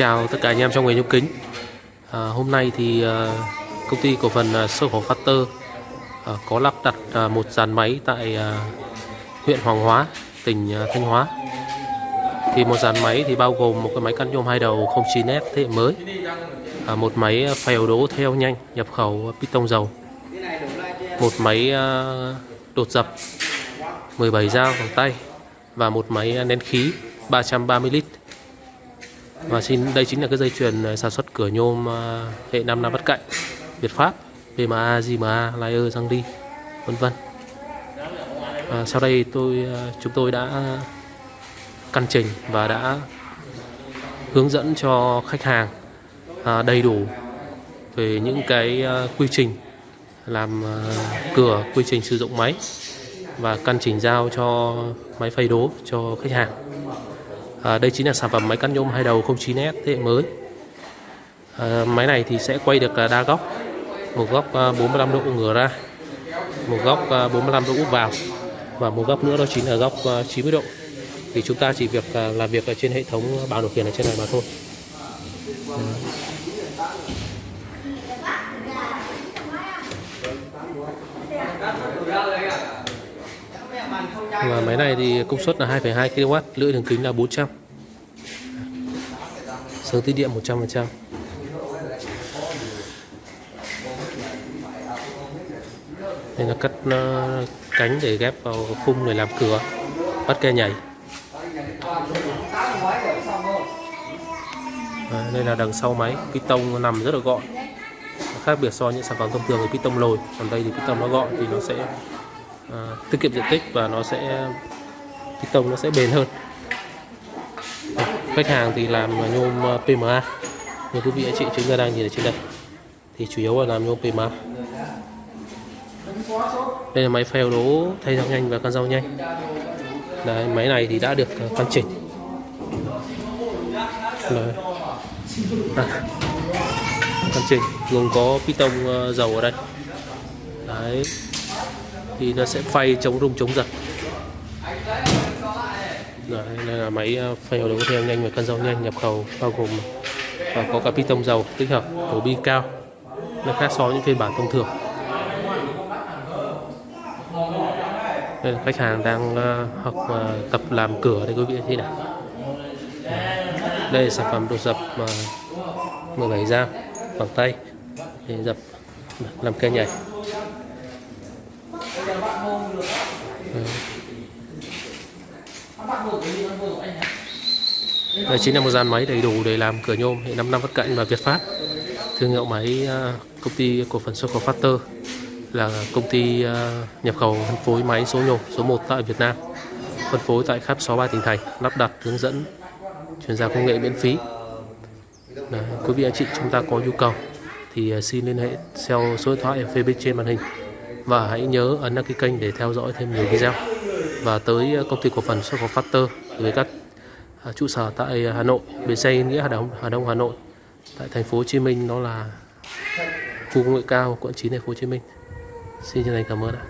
chào tất cả anh em trong nghề nhôm kính. À, Hôm nay thì à, công ty cổ phần à, sơ khẩu Factor à, có lắp đặt à, một dàn máy tại à, huyện Hoàng Hóa, tỉnh à, Thanh Hóa. Thì một dàn máy thì bao gồm một cái máy cắt nhôm hai đầu 09S thế hệ mới à, một máy phèo đố theo nhanh nhập khẩu piston dầu một máy à, đột dập 17 dao bằng tay và một máy nén khí 330 lít và xin đây chính là cái dây chuyền à, sản xuất cửa nhôm à, hệ 5 năm vắt cạnh Việt Pháp PMA, JMA, Layer, Giang đi vân vân. À, sau đây tôi à, chúng tôi đã căn chỉnh và đã hướng dẫn cho khách hàng à, đầy đủ về những cái quy trình làm cửa quy trình sử dụng máy và căn chỉnh giao cho máy phay đố cho khách hàng à, đây chính là sản phẩm máy cắt nhôm hai đầu 09S thế hệ mới. À, máy này thì sẽ quay được à, đa góc. Một góc à, 45 độ ngửa ra. Một góc à, 45 độ úp vào. Và một góc nữa đó chính là góc 90 độ. Thì chúng ta chỉ việc làm việc ở trên hệ thống bảng điều khiển ở trên này mà thôi. Dạ và máy này thì công suất là 2,2 kW lưỡi đường kính là 400 sướng tiết điện 100% đây là cắt ờ, cánh để ghép vào khung để làm cửa bắt ke nhảy. À, đây là đằng sau máy piston nằm rất là gọn. Khác biệt so với những sản phẩm thông thường thì piston lồi còn đây thì piston nó gọn thì nó sẽ à, tiết kiệm diện tích và nó sẽ piston nó sẽ bền hơn. Ờ, khách hàng thì làm nhôm ờ, PMA như quý vị anh chị chúng ta đang nhìn ở trên đây. Thì chủ yếu là làm nhôm PMA đây là máy phèo đố thay dao nhanh và con dao nhanh. Đấy, máy này thì đã được căn chỉnh. Đấy. À, căn chỉnh. Gồm có piston dầu ở đây. Đấy thì nó sẽ phay chống rung chống giật. Đấy, đây là máy à, phay đấu theo nhanh và cân dầu nhanh nhập khẩu bao gồm và có cả piston dầu tích hợp cổ bi cao nó khác so với những phiên bản thông thường. Đây là khách hàng đang à, học à, tập làm cửa đây quý vị thấy nào. Đây là sản phẩm đồ dập uh, 17 dao bằng tay để dập làm cây nhảy. Đây chính là một dàn máy đầy đủ để làm cửa nhôm hệ 5 năm vắt cạnh và Việt Pháp thương hiệu máy à, công ty cổ phần xuất khẩu Factor là công ty à, nhập khẩu phân phối máy số nhôm số 1 tại Việt Nam phân phối tại khắp 63 tỉnh thành lắp đặt hướng dẫn chuyển giao công nghệ miễn phí. Đấy, quý vị anh chị chúng ta có nhu cầu thì à, xin liên hệ theo số điện thoại ở phía bên trên màn hình. Và hãy nhớ ấn đăng ký kênh để theo dõi thêm nhiều video và tới ờ, công ty cổ phần xuất khẩu Factor với các à, trụ sở tại ờ, Hà Nội, bến xe Yên Nghĩa, Hà Đông Hà Đông, Hà Nội. Tại thành phố Hồ Chí Minh, nó là khu công nghệ cao, quận 9 thành phố Hồ Chí Minh. Xin chân thành cảm ơn ạ.